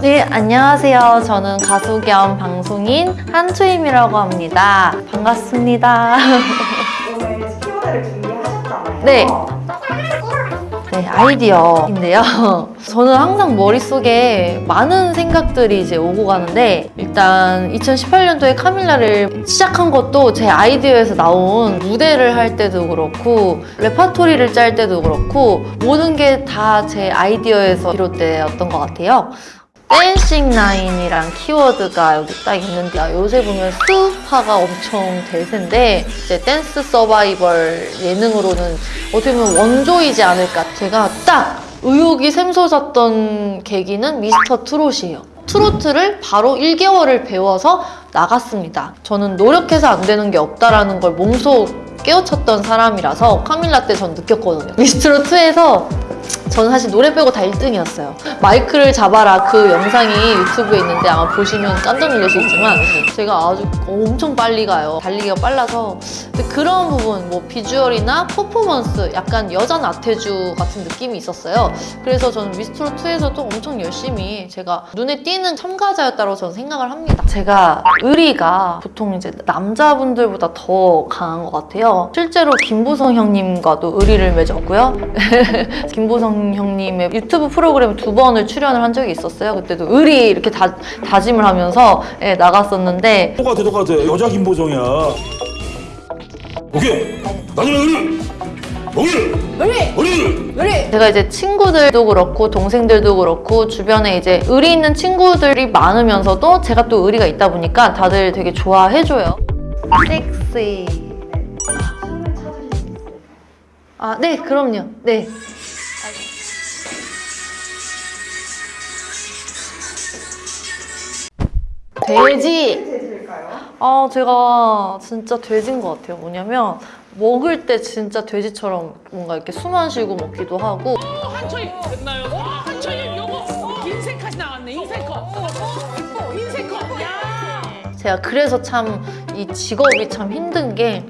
네, 안녕하세요. 저는 가수 겸 방송인 한초임이라고 합니다. 반갑습니다. 오늘 키워드를 준비하셨잖아요. 네. 네, 아이디어인데요. 저는 항상 머릿속에 많은 생각들이 이제 오고 가는데 일단 2018년도에 카밀라를 시작한 것도 제 아이디어에서 나온 무대를 할 때도 그렇고 레파토리를 짤 때도 그렇고 모든 게 다 제 아이디어에서 비롯되었던 것 같아요. dancing line이란 키워드가 여기 딱 있는데 아, 요새 보면 스우파가 엄청 대세인데 이제 댄스 서바이벌 예능으로는 어떻게 보면 원조이지 않을까. 제가 딱 의욕이 샘솟았던 계기는 미스터 트롯이에요. 트로트를 바로 1개월을 배워서 나갔습니다. 저는 노력해서 안 되는 게 없다라는 걸 몸소 깨우쳤던 사람이라서 카밀라 때 전 느꼈거든요. 미스트롯 2에서 저는 사실 노래 빼고 다 1등이었어요. 마이크를 잡아라 그 영상이 유튜브에 있는데 아마 보시면 깜짝 놀라시겠지만 제가 아주 엄청 빨리 가요. 달리기가 빨라서 그런 부분 뭐 비주얼이나 퍼포먼스 약간 여자 나태주 같은 느낌이 있었어요. 그래서 저는 미스트롯 2에서도 엄청 열심히 제가 눈에 띄는 참가자였다고 저는 생각을 합니다. 제가 의리가 보통 이제 남자분들보다 더 강한 것 같아요. 실제로 김보성 형님과도 의리를 맺었고요. 김보성 형님의 유튜브 프로그램 두 번을 출연을 한 적이 있었어요. 그때도 의리 이렇게 다, 다짐을 하면서 예, 나갔었는데 똑같아 똑같아 여자 김보정이야 오케이 나중에 의리 의리 의리 의리 제가 이제 친구들도 그렇고 동생들도 그렇고 주변에 이제 의리 있는 친구들이 많으면서도 제가 또 의리가 있다 보니까 다들 되게 좋아해줘요. 섹시. 아, 네, 그럼요. 네. 돼지. 돼지일까요? 아, 제가 진짜 돼지인 것 같아요. 뭐냐면 먹을 때 진짜 돼지처럼 뭔가 이렇게 숨안 쉬고 먹기도 하고 한초이 됐나요? 와 한초이 요거 인생컷이 나왔네 인생컷 인생컷 야 제가 그래서 참 이 직업이 참 힘든 게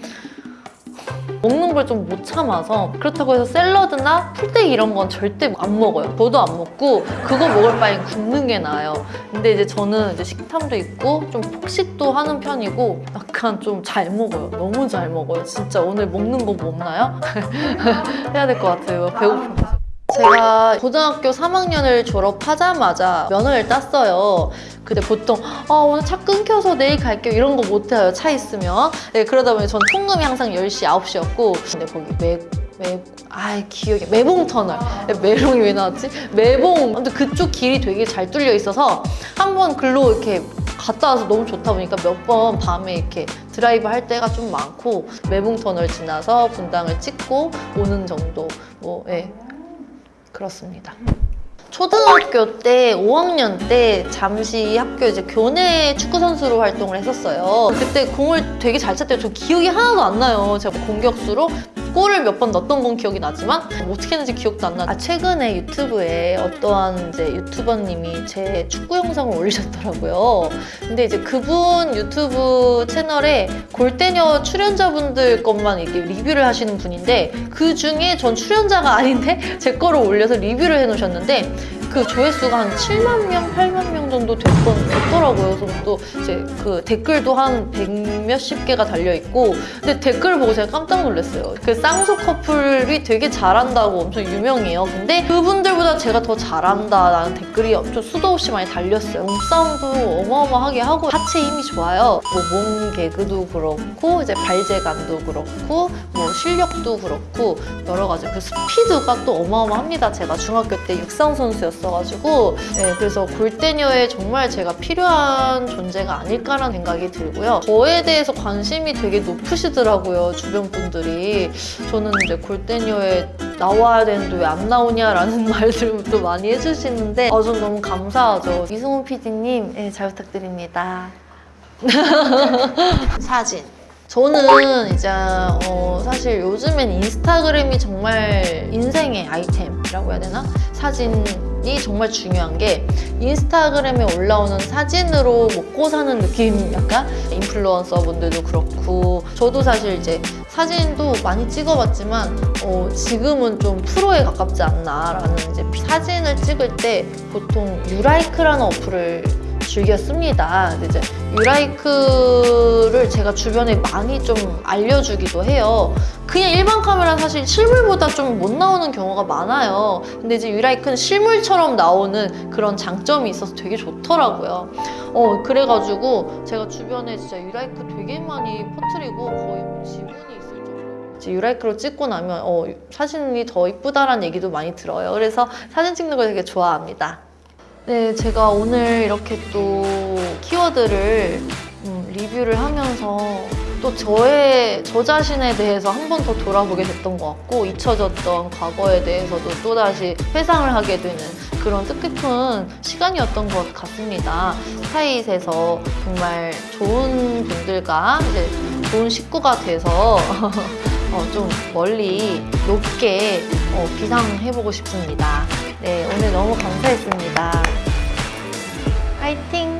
먹는 걸 좀 못 참아서 그렇다고 해서 샐러드나 풀떼기 이런 건 절대 안 먹어요. 저도 안 먹고 그거 먹을 바엔 굶는 게 나아요. 근데 이제 저는 이제 식탐도 있고 좀 폭식도 하는 편이고 약간 좀 잘 먹어요. 너무 잘 먹어요. 진짜 오늘 먹는 법 없나요? 해야 될 것 같아요. 배고프면서. 제가 고등학교 3학년을 졸업하자마자 면허를 땄어요. 근데 보통 아, 오늘 차 끊겨서 내일 갈게요 이런 거 못해요 차 있으면 네, 그러다 보니 전 통금이 항상 10시 9시였고 근데 거기 매, 매, 아 기억이 매봉 터널 네, 매봉이 왜 나왔지? 매봉 근데 그쪽 길이 되게 잘 뚫려 있어서 한번 글로 이렇게 갔다 와서 너무 좋다 보니까 몇 번 밤에 이렇게 드라이브 할 때가 좀 많고 매봉 터널 지나서 분당을 찍고 오는 정도 뭐 예. 그렇습니다. 초등학교 때 5학년 때 잠시 학교 이제 교내 축구 선수로 활동을 했었어요. 그때 공을 되게 잘 찼대요. 저 기억이 하나도 안 나요. 제가 공격수로 골을 몇 번 넣었던 건 기억이 나지만 뭐 어떻게 했는지 기억도 안 나. 아 최근에 유튜브에 어떠한 이제 유튜버님이 제 축구 영상을 올리셨더라고요. 근데 이제 그분 유튜브 채널에 골대녀 출연자분들 것만 이렇게 리뷰를 하시는 분인데 그 중에 전 출연자가 아닌데 제 거를 올려서 리뷰를 해놓으셨는데 그 조회수가 한 7만 명, 8만 명 정도 됐던, 됐더라고요. 그래서 또 이제 그 댓글도 한 100 몇십 개가 달려있고 근데 댓글 보고 제가 깜짝 놀랐어요. 그 쌍수 커플이 되게 잘한다고 엄청 유명해요. 근데 그분들보다 제가 더 잘한다 라는 댓글이 엄청 수도 없이 많이 달렸어요. 몸싸움도 어마어마하게 하고 하체 힘이 좋아요. 뭐 몸 개그도 그렇고 이제 발재간도 그렇고 뭐 실력도 그렇고 여러 가지 그 스피드가 또 어마어마합니다. 제가 중학교 때 육상 선수였어가지고 네, 그래서 골대녀에 정말 제가 필요한 존재가 아닐까라는 생각이 들고요. 저에 대해서 관심이 되게 높으시더라고요. 주변 분들이 저는 이제 골대녀에 나와야 되는데 왜 안 나오냐라는 말들도 많이 해주시는데 아, 전 너무 감사하죠. 이승훈 PD님 네, 잘 부탁드립니다. 사진. 저는 이제 어, 사실 요즘엔 인스타그램이 정말 인생의 아이템이라고 해야 되나? 사진이 정말 중요한 게 인스타그램에 올라오는 사진으로 먹고 사는 느낌 약간 인플루언서 분들도 그렇고 저도 사실 이제 사진도 많이 찍어봤지만 어, 지금은 좀 프로에 가깝지 않나라는 이제 사진을 찍을 때 보통 유라이크라는 어플을 근데 이제 유라이크를 제가 주변에 많이 좀 알려주기도 해요. 그냥 일반 카메라 사실 실물보다 좀 못 나오는 경우가 많아요. 근데 이제 유라이크는 실물처럼 나오는 그런 장점이 있어서 되게 좋더라고요. 어, 그래가지고 제가 주변에 진짜 유라이크 되게 많이 퍼뜨리고 거의 뭐 지분이 있을 정도로 이제 유라이크로 찍고 나면 어, 사진이 더 이쁘다라는 얘기도 많이 들어요. 그래서 사진 찍는 걸 되게 좋아합니다. 네, 제가 오늘 이렇게 또 키워드를 음, 리뷰를 하면서 또 저의 저 자신에 대해서 한 번 더 돌아보게 됐던 것 같고 잊혀졌던 과거에 대해서도 또 다시 회상을 하게 되는 그런 뜻깊은 시간이었던 것 같습니다. 스타잇에서 정말 좋은 분들과 이제 좋은 식구가 돼서 어, 좀 멀리 높게 어, 비상해보고 싶습니다. 네, 오늘 너무 감사했습니다. 화이팅!